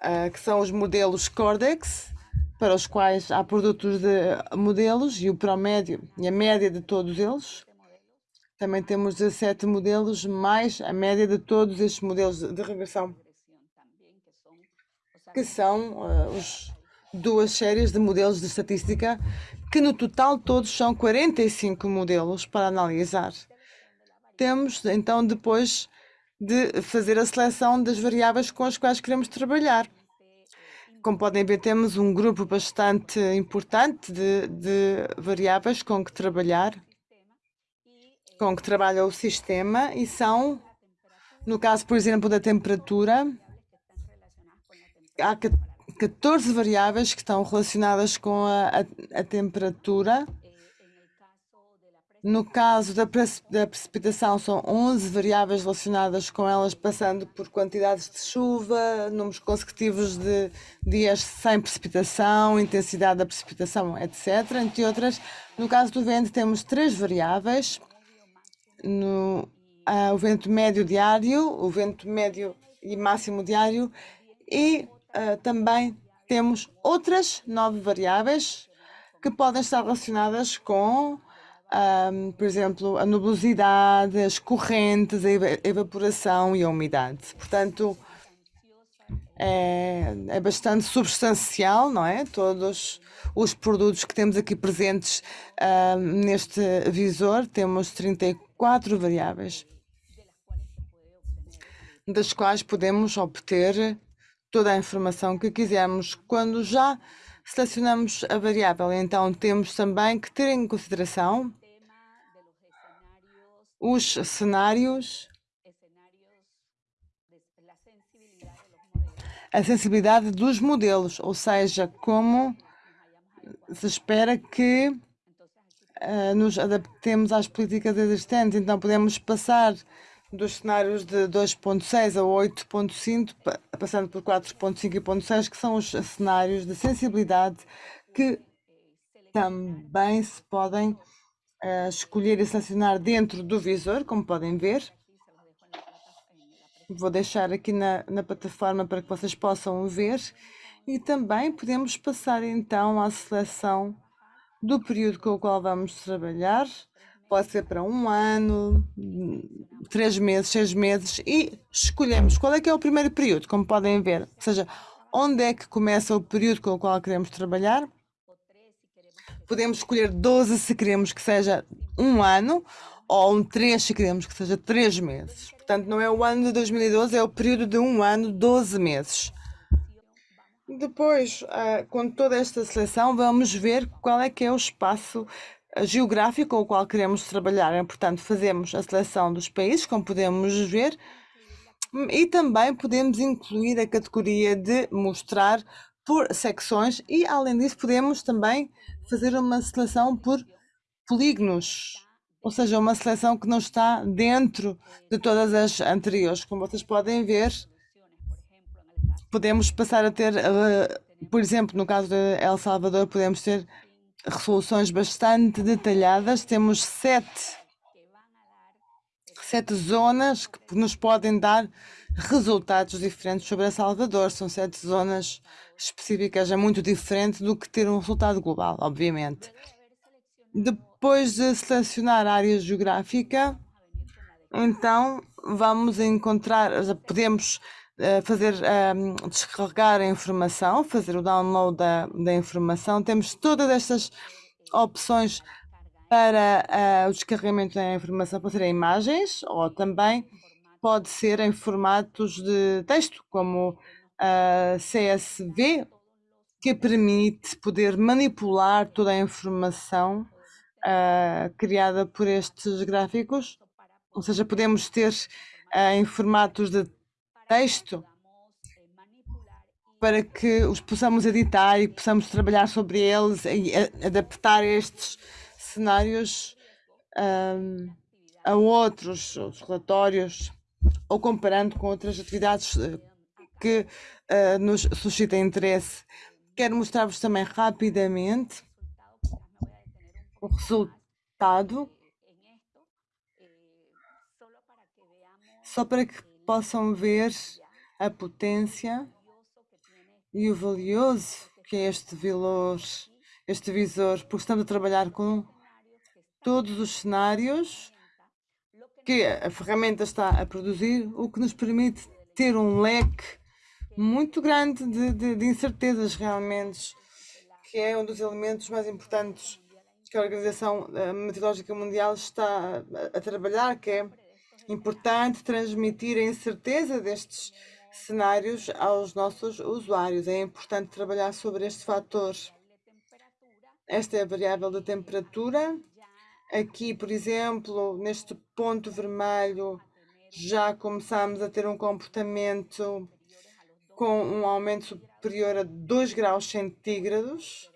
uh, que são os modelos Cordex, para os quais há produtos de modelos e o promédio e a média de todos eles. Também temos 17 modelos, mais a média de todos estes modelos de regressão, que são uh, os duas séries de modelos de estatística, que no total todos são 45 modelos para analisar. Temos então depois de fazer a seleção das variáveis com as quais queremos trabalhar. Como podem ver, temos um grupo bastante importante de, de variáveis com que trabalhar, com que trabalha o sistema, e são, no caso, por exemplo, da temperatura, há 14 variáveis que estão relacionadas com a, a, a temperatura no caso da, da, precipitação, são 11 variáveis relacionadas com elas, passando por quantidades de chuva, números consecutivos de dias sem precipitação, intensidade da precipitação, etc. Entre outras, no caso do vento, temos três variáveis: no, uh, o vento médio diário, o vento médio e máximo diário, e uh, também temos outras nove variáveis que podem estar relacionadas com um, por exemplo, a nubosidade, as correntes, a evaporação e a umidade. Portanto, é, é bastante substancial, não é? Todos os produtos que temos aqui presentes neste visor, temos 34 variáveis, das quais podemos obter toda a informação que quisermos. Quando já selecionamos a variável, então temos também que ter em consideração os cenários, a sensibilidade dos modelos, ou seja, como se espera que uh, nos adaptemos às políticas existentes. Então, podemos passar dos cenários de 2.6 a 8.5, passando por 4.5 e 0.6, que são os cenários de sensibilidade que também se podem uh, escolher e selecionar dentro do visor, como podem ver. Vou deixar aqui na, na plataforma para que vocês possam ver. E também podemos passar então à seleção do período com o qual vamos trabalhar. Pode ser para um ano, três meses, seis meses e escolhemos qual é que é o primeiro período, como podem ver. Ou seja, onde é que começa o período com o qual queremos trabalhar podemos escolher 12 se queremos que seja um ano ou um 3 se queremos que seja 3 meses. Portanto, não é o ano de 2012, é o período de um ano, 12 meses. Depois, ah, com toda esta seleção, vamos ver qual é que é o espaço geográfico com o qual queremos trabalhar. É, portanto, fazemos a seleção dos países, como podemos ver, e também podemos incluir a categoria de mostrar por secções e, além disso, podemos também fazer uma seleção por polígonos, ou seja, uma seleção que não está dentro de todas as anteriores. Como vocês podem ver, podemos passar a ter, uh, por exemplo, no caso de El Salvador, podemos ter resoluções bastante detalhadas. Temos sete, sete zonas que nos podem dar resultados diferentes sobre El Salvador. São sete zonas específicas é muito diferente do que ter um resultado global, obviamente. Depois de selecionar a área geográfica, então vamos encontrar, podemos fazer um, descarregar a informação, fazer o download da, da informação. Temos todas estas opções para uh, o descarregamento da informação, pode ser em imagens ou também pode ser em formatos de texto, como uh, CSV, que permite poder manipular toda a informação uh, criada por estes gráficos. Ou seja, podemos ter em formatos de texto para que os possamos editar e possamos trabalhar sobre eles e adaptar estes cenários um, a outros relatórios ou comparando com outras atividades que uh, nos suscita interesse. Quero mostrar-vos também rapidamente o resultado, só para que possam ver a potência e o valioso que é este valor, este visor, porque estamos a trabalhar com todos os cenários que a ferramenta está a produzir, o que nos permite ter um leque muito grande de, de, de incertezas realmente, que é um dos elementos mais importantes que a Organização Meteorológica Mundial está a, a trabalhar, que é importante transmitir a incerteza destes cenários aos nossos usuários. É importante trabalhar sobre este fator. Esta é a variável da temperatura. Aqui, por exemplo, neste ponto vermelho, já começamos a ter um comportamento com um aumento superior a 2 graus centígrados.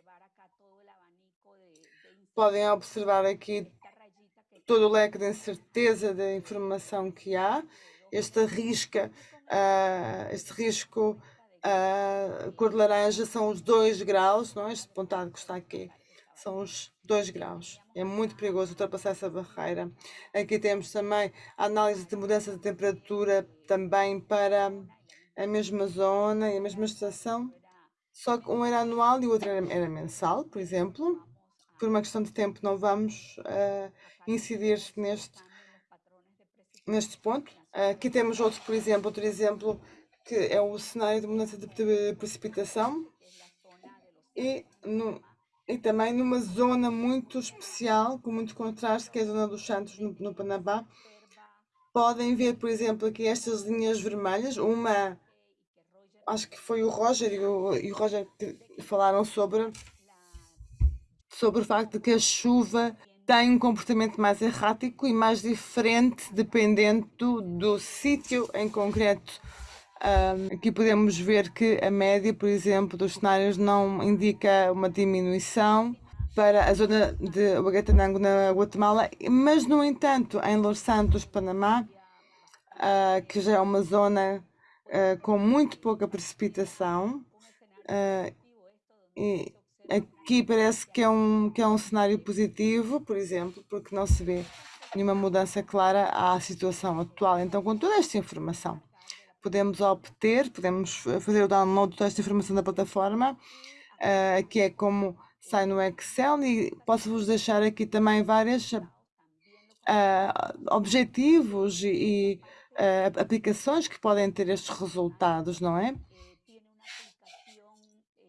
Podem observar aqui todo o leque de incerteza da informação que há. Esta risca, uh, este risco uh, cor de laranja são os 2 graus, não é? este pontado que está aqui, são os 2 graus. É muito perigoso ultrapassar essa barreira. Aqui temos também a análise de mudança de temperatura também para a mesma zona e a mesma estação, só que um era anual e o outro era mensal, por exemplo. Por uma questão de tempo não vamos uh, incidir neste, neste ponto. Uh, aqui temos outro, por exemplo, outro exemplo que é o cenário de mudança de, precipitação e, no, e também numa zona muito especial, com muito contraste, que é a zona dos Santos, no, no Panamá. Podem ver, por exemplo, aqui estas linhas vermelhas, uma acho que foi o Roger e o, e o Roger que falaram sobre, sobre o facto de que a chuva tem um comportamento mais errático e mais diferente dependendo do, sítio em concreto. Um, aqui podemos ver que a média, por exemplo, dos cenários não indica uma diminuição para a zona de Huehuetenango na Guatemala, mas no entanto em Los Santos, Panamá, uh, que já é uma zona uh, com muito pouca precipitação. Uh, e aqui parece que é, um, que é um cenário positivo, por exemplo, porque não se vê nenhuma mudança clara à situação atual. Então, com toda esta informação, podemos obter, podemos fazer o download de toda esta informação da plataforma, uh, que é como sai no Excel, e posso-vos deixar aqui também vários uh, objetivos e, e uh, aplicações que podem ter estes resultados, não é?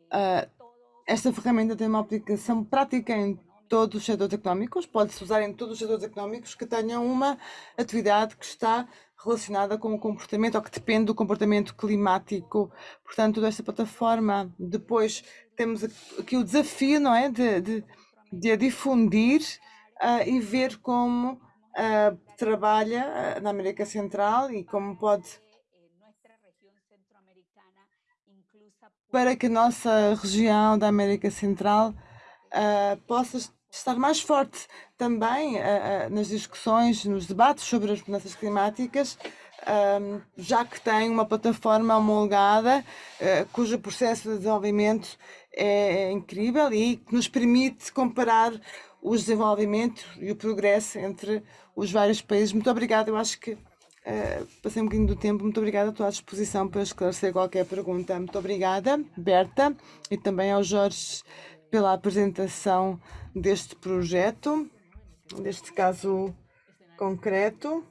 Uh, esta ferramenta tem uma aplicação prática em todos os setores económicos, pode-se usar em todos os setores económicos que tenham uma atividade que está relacionada com o comportamento ou que depende do comportamento climático. Portanto, toda esta plataforma. Depois temos aqui o desafio, não é? De, de, de a difundir uh, e ver como uh, trabalha uh, na América Central e como pode para que a nossa região da América Central uh, possa estar mais forte também nas discussões, nos debates sobre as mudanças climáticas, já que tem uma plataforma homologada cujo processo de desenvolvimento é, é incrível e que nos permite comparar o desenvolvimento e o progresso entre os vários países. Muito obrigada, eu acho que uh, passei um bocadinho do tempo. Muito obrigada, estou à disposição para esclarecer qualquer pergunta. Muito obrigada, Berta, e também ao Jorge pela apresentação deste projeto, deste caso concreto.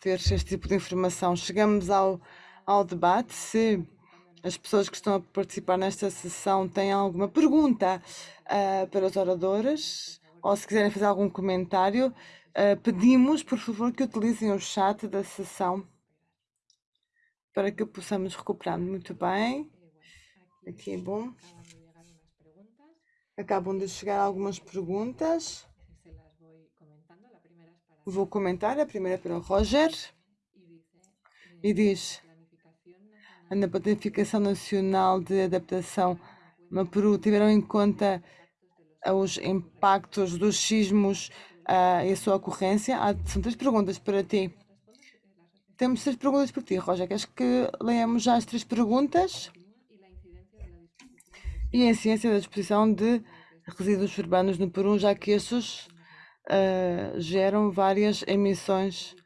Ter este tipo de informação. Chegamos ao, ao debate. Se as pessoas que estão a participar nesta sessão têm alguma pergunta uh, para os oradores, ou se quiserem fazer algum comentário, uh, pedimos, por favor, que utilizem o chat da sessão para que possamos recuperar. Muito bem. Aqui é bom. Acabam de chegar algumas perguntas. Vou comentar. A primeira é para o Roger. E diz: na Planificação Nacional de Adaptação no Peru tiveram em conta os impactos dos sismos uh, e a sua ocorrência? Há, são três perguntas para ti. Temos três perguntas para ti, Roger. Queres que leamos já as três perguntas? E a ciência da disposição de resíduos urbanos no Peru, já que estes uh, geram várias emissões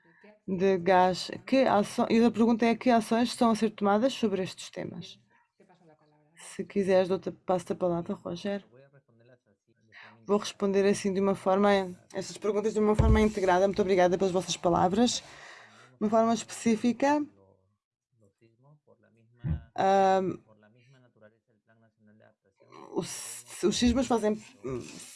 de gás. Que ação, e a pergunta é que ações estão a ser tomadas sobre estes temas? Se quiseres, passo a palavra, Roger. Vou responder assim de uma forma, estas perguntas de uma forma integrada. Muito obrigada pelas vossas palavras. De uma forma específica. Os, os sismos fazem,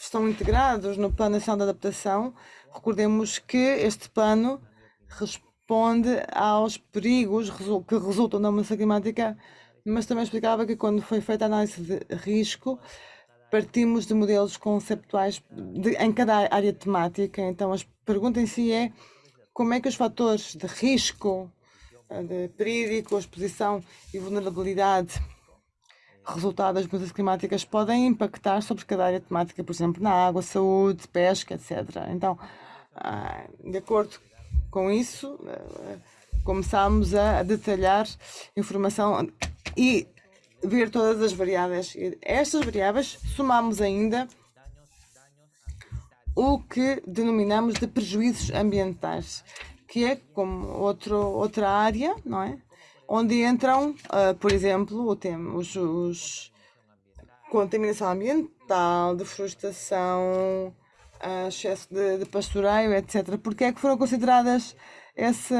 estão integrados no Plano Nacional de Adaptação. Recordemos que este plano responde aos perigos que resultam da mudança climática, mas também explicava que quando foi feita a análise de risco, partimos de modelos conceptuais de, em cada área temática. Então, a pergunta em si é como é que os fatores de risco, de perigo, exposição e vulnerabilidade resultado das mudanças climáticas podem impactar sobre cada área temática, por exemplo, na água, saúde, pesca, etc. Então, ah, de acordo com isso, ah, começámos a detalhar informação e ver todas as variáveis. Estas variáveis somamos ainda o que denominamos de prejuízos ambientais, que é como outro, outra área, não é? onde entram, uh, por exemplo, o tema, os, os contaminação ambiental, deflorestação, uh, excesso de, de, pastoreio, etc. Porque é que foram consideradas esse,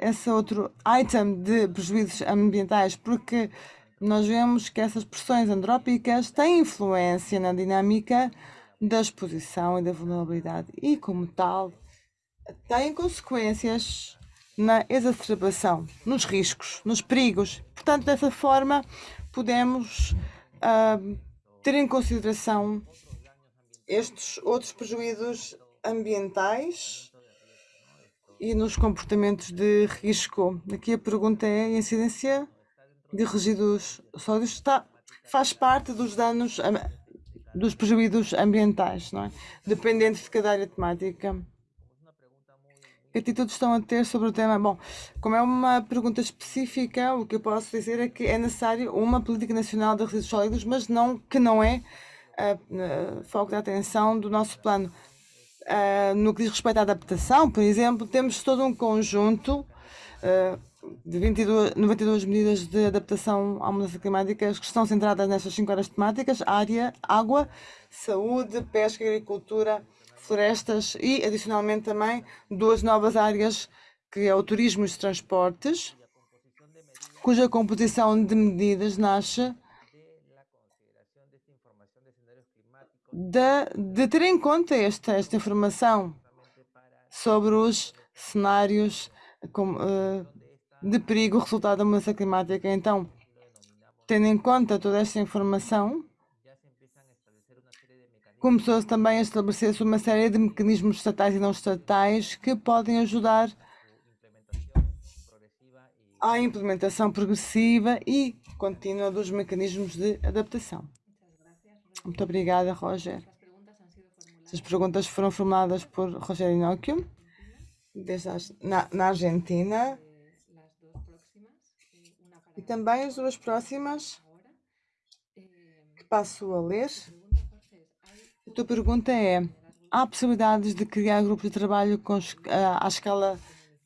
esse outro item de prejuízos ambientais? Porque nós vemos que essas pressões antrópicas têm influência na dinâmica da exposição e da vulnerabilidade e, como tal, têm consequências na exacerbação, nos riscos, nos perigos. Portanto, dessa forma, podemos uh, ter em consideração estes outros prejuízos ambientais e nos comportamentos de risco. Aqui a pergunta é: a incidência de resíduos sólidos está, faz parte dos danos, dos prejuízos ambientais, não é? Dependente de cada área temática. Que atitudes estão a ter sobre o tema? Bom, como é uma pergunta específica, o que eu posso dizer é que é necessário uma política nacional de resíduos sólidos, mas não, que não é uh, foco de atenção do nosso plano. Uh, no que diz respeito à adaptação, por exemplo, temos todo um conjunto uh, de 22, 92 medidas de adaptação à mudança climática que estão centradas nestas cinco áreas temáticas: área, água, saúde, pesca, agricultura, florestas e, adicionalmente, também duas novas áreas, que é o turismo e os transportes, cuja composição de medidas nasce de, de ter em conta esta, esta informação sobre os cenários com, uh, de perigo resultado da mudança climática. Então, tendo em conta toda esta informação, começou-se também a estabelecer-se uma série de mecanismos estatais e não estatais que podem ajudar à implementação progressiva e contínua dos mecanismos de adaptação. Muito obrigada, Roger. Essas perguntas foram formuladas por Roger Inóquio, na, na Argentina. E também as duas próximas, que passo a ler. A tua pergunta é: há possibilidades de criar grupos de trabalho com, uh, à escala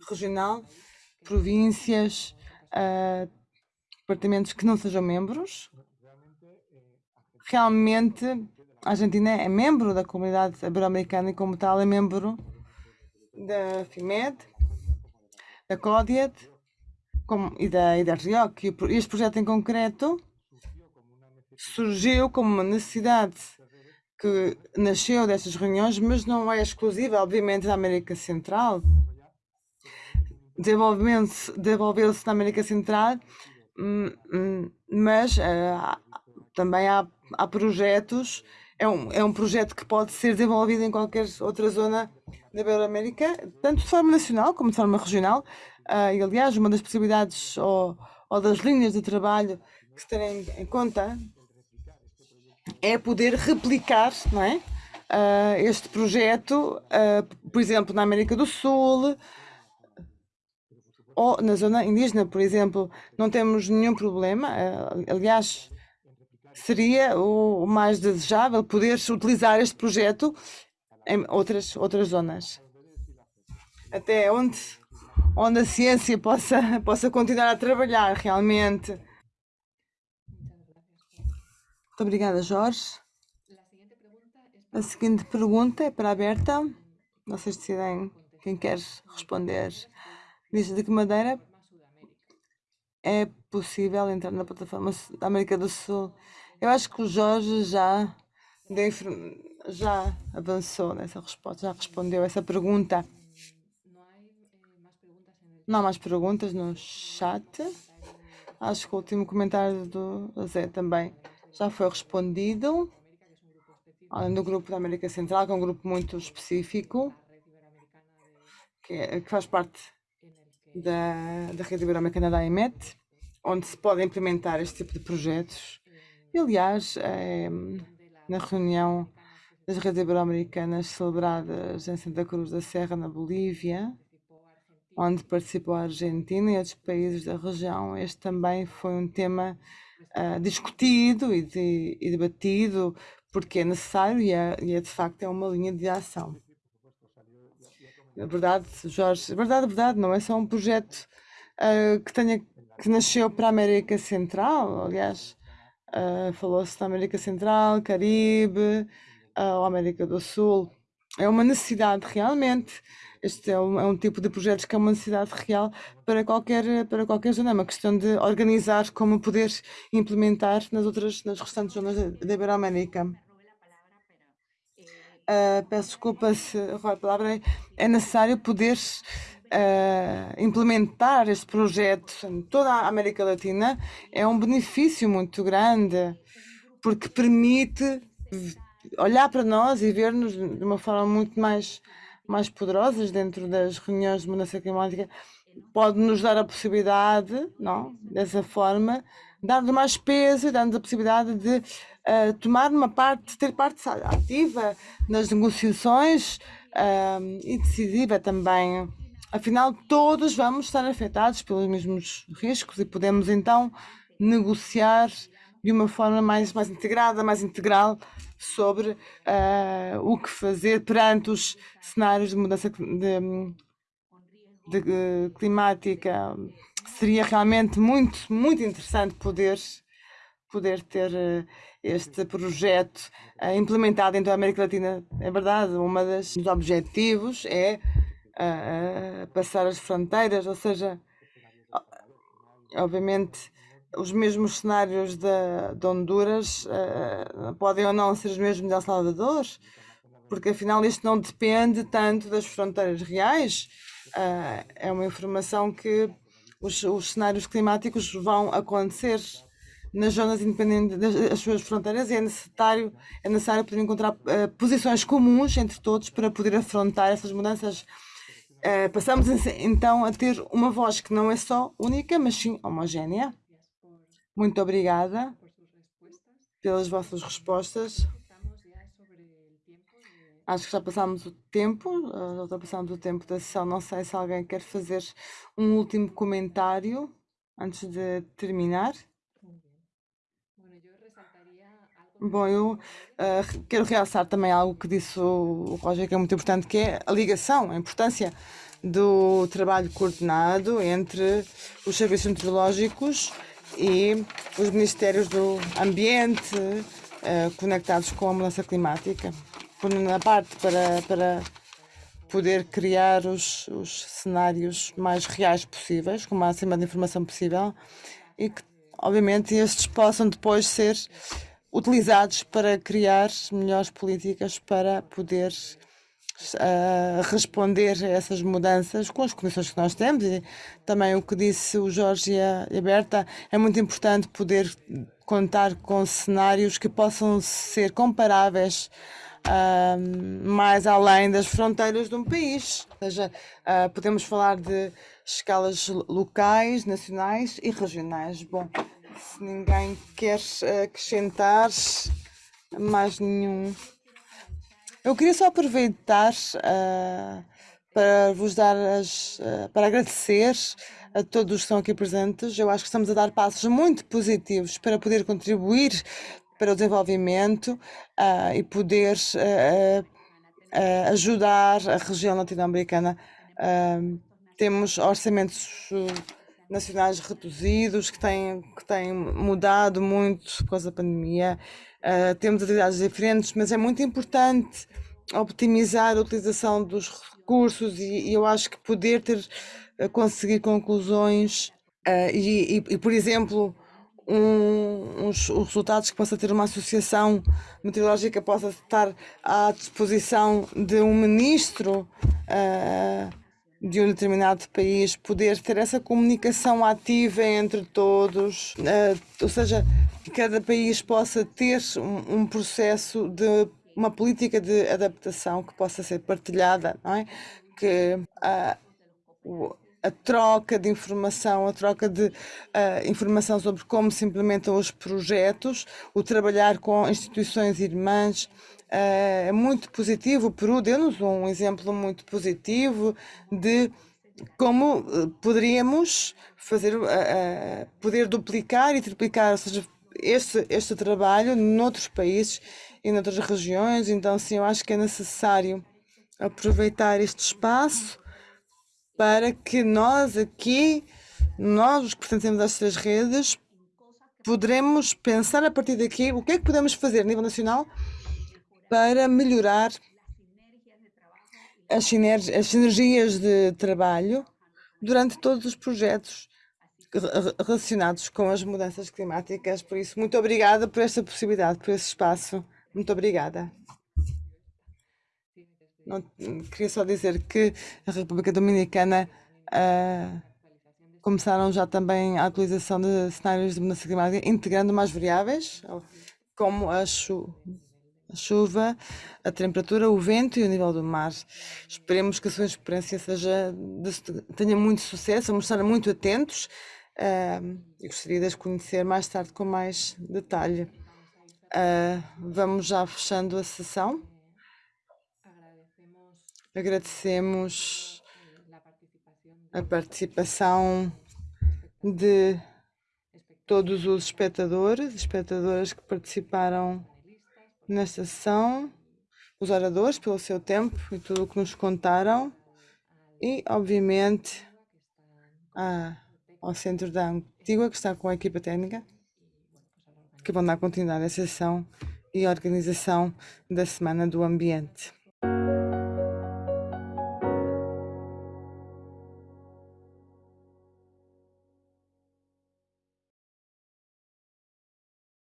regional, províncias, uh, departamentos que não sejam membros? Realmente, a Argentina é membro da comunidade ibero-americana e, como tal, é membro da FIMED, da CODIET como, e, da, e da RIOC. E este projeto em concreto surgiu como uma necessidade que nasceu destas reuniões, mas não é exclusiva, obviamente, da América Central. Desenvolveu-se na América Central, hum, hum, mas uh, também há, há projetos. É um, é um projeto que pode ser desenvolvido em qualquer outra zona da Ibero-América, tanto de forma nacional como de forma regional. Uh, e, aliás, uma das possibilidades ou, ou das linhas de trabalho que se terem em conta é poder replicar não é? Uh, este projeto, uh, por exemplo, na América do Sul ou na zona indígena, por exemplo, não temos nenhum problema. Aliás, seria o mais desejável poder utilizar este projeto em outras, outras zonas. Até onde, onde a ciência possa, possa continuar a trabalhar realmente. Muito obrigada, Jorge. A seguinte pergunta é para a Berta. Vocês decidem quem quer responder. Diz de que maneira é possível entrar na plataforma da América do Sul? Eu acho que o Jorge já, já avançou nessa resposta, já respondeu essa pergunta. Não há mais perguntas no chat. Acho que o último comentário do Zé também já foi respondido. Além do grupo da América Central, que é um grupo muito específico, que, é, que faz parte da, da Rede Ibero-Americana da IMET, onde se pode implementar este tipo de projetos. E, aliás, é, na reunião das redes ibero-americanas celebradas em Santa Cruz da Serra, na Bolívia, onde participou a Argentina e outros países da região, este também foi um tema uh, discutido e, de, e, debatido, porque é necessário e é, e é, de facto é uma linha de ação. É verdade, Jorge, é verdade, é verdade, não é só um projeto uh, que, tenha, que nasceu para a América Central, aliás, uh, falou-se da América Central, Caribe, uh, América do Sul. É uma necessidade realmente. Este é um, é um, tipo de projetos que é uma necessidade real para qualquer, para qualquer zona. É uma questão de organizar como poder implementar nas outras, nas restantes zonas da Iberoamérica. Uh, peço desculpa se a palavra é necessário poder implementar este projeto em toda a América Latina é um benefício muito grande porque permite olhar para nós e ver-nos de uma forma muito mais mais poderosas dentro das reuniões de mudança climática pode nos dar a possibilidade, não, dessa forma, dar-nos mais peso dar-nos a possibilidade de uh, tomar uma parte, ter parte ativa nas negociações uh, e decisiva também. Afinal, todos vamos estar afetados pelos mesmos riscos e podemos então negociar de uma forma mais, mais integrada, mais integral sobre uh, o que fazer perante os cenários de mudança de, de, de, climática. Seria realmente muito, muito interessante poder poder ter uh, este projeto implementado em toda a América Latina. É verdade, um dos objetivos é uh, passar as fronteiras, ou seja, obviamente os mesmos cenários de, de Honduras podem ou não ser os mesmos de El Salvador, porque afinal isto não depende tanto das fronteiras reais. é uma informação que os, os cenários climáticos vão acontecer nas zonas independentes das suas fronteiras e é necessário, é necessário poder encontrar uh, posições comuns entre todos para poder afrontar essas mudanças. Uh, passamos então a ter uma voz que não é só única, mas sim homogénea. Muito obrigada pelas vossas respostas. Acho que já passámos o tempo, eh, já ultrapassamos o tempo da sessão. Não sei se alguém quer fazer um último comentário antes de terminar. Bom, eu uh, quero realçar também algo que disse o, Roger, que é muito importante, que é a ligação, a importância do trabalho coordenado entre os serviços meteorológicos e os ministérios do ambiente uh, conectados com a mudança climática. Por uma parte, para, para poder criar os, os cenários mais reais possíveis, com o máximo de informação possível, e que, obviamente, estes possam depois ser utilizados para criar melhores políticas para poder uh, responder a essas mudanças com as condições que nós temos e também o que disse o Jorge e a, Berta é muito importante poder contar com cenários que possam ser comparáveis uh, mais além das fronteiras de um país. Ou seja, uh, podemos falar de escalas locais, nacionais e regionais. Bom, se ninguém quer acrescentar mais nenhum. Eu queria só aproveitar uh, para vos dar as. Uh, para agradecer a todos que estão aqui presentes. Eu acho que estamos a dar passos muito positivos para poder contribuir para o desenvolvimento uh, e poder ajudar a região latino-americana. Temos orçamentos nacionais reduzidos que têm, que têm mudado muito por causa da pandemia. Uh, temos atividades diferentes, mas é muito importante optimizar a utilização dos recursos e, e eu acho que poder ter conseguir conclusões uh, e, e, e, por exemplo, um, uns, os resultados que possa ter uma associação meteorológica possa estar à disposição de um ministro uh, de um determinado país, poder ter essa comunicação ativa entre todos, uh, ou seja, que cada país possa ter um, um processo de uma política de adaptação que possa ser partilhada, não é? Que uh, a troca de informação, a troca de uh, informação sobre como se implementam os projetos, o trabalhar com instituições irmãs uh, é muito positivo. O Peru deu-nos um exemplo muito positivo de como uh, poderíamos fazer, poder duplicar e triplicar, ou seja, este, este trabalho noutros países e noutras regiões. Então, sim, eu acho que é necessário aproveitar este espaço para que nós aqui, nós os que pertencemos às três redes, poderemos pensar a partir daqui o que é que podemos fazer a nível nacional para melhorar as, as sinergias de trabalho durante todos os projetos relacionados com as mudanças climáticas. Por isso, muito obrigada por esta possibilidade, por esse espaço. Muito obrigada. Não, queria só dizer que a República Dominicana uh, começaram já também a utilização de cenários de mudança climática, integrando mais variáveis, como a, chu a, chuva, a temperatura, o vento e o nível do mar. Esperemos que a sua experiência seja de, tenha muito sucesso, vamos estar muito atentos uh, gostaria de as conhecer mais tarde com mais detalhe. Uh, vamos já fechando a sessão. Agradecemos a participação de todos os espectadores, espectadoras que participaram nesta sessão, os oradores pelo seu tempo e tudo o que nos contaram e, obviamente, a, ao Centro da Antigua, que está com a equipa técnica, que vão dar continuidade à sessão e organização da Semana do Ambiente.